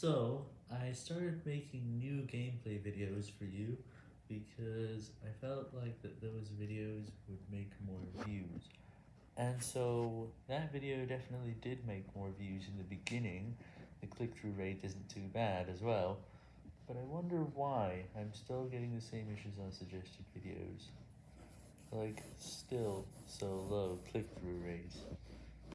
So, I started making new gameplay videos for you, because I felt like that those videos would make more views. And so, that video definitely did make more views in the beginning, the click-through rate isn't too bad as well, but I wonder why I'm still getting the same issues on suggested videos. Like, still so low click-through rates.